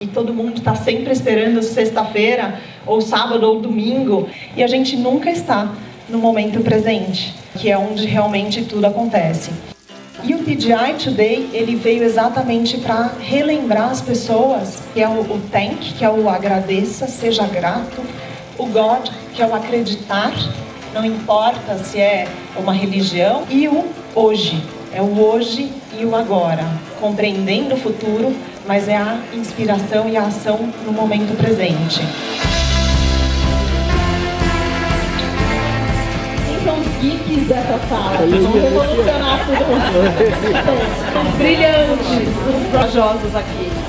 E todo mundo está sempre esperando sexta-feira, ou sábado, ou domingo, e a gente nunca está no momento presente, que é onde realmente tudo acontece. E o PGI Today, ele veio exatamente para relembrar as pessoas, que é o, o thank, que é o agradeça, seja grato, o God, que é o acreditar, não importa se é uma religião, e o hoje, é o hoje e o agora, compreendendo o futuro, mas é a inspiração e a ação no momento presente. Quem são os geeks dessa sala? Vamos revolucionar tudo. Os brilhantes, os corajosos aqui.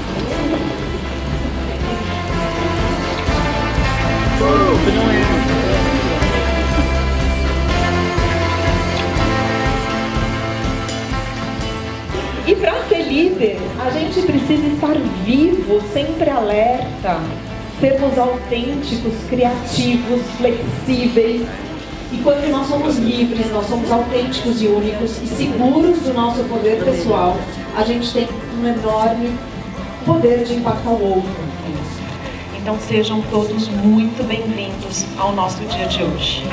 E para ser líder, a gente precisa estar vivo, sempre alerta, sermos autênticos, criativos, flexíveis. E quando nós somos livres, nós somos autênticos e únicos e seguros do nosso poder pessoal, a gente tem um enorme poder de impactar o outro. Então sejam todos muito bem-vindos ao nosso dia de hoje.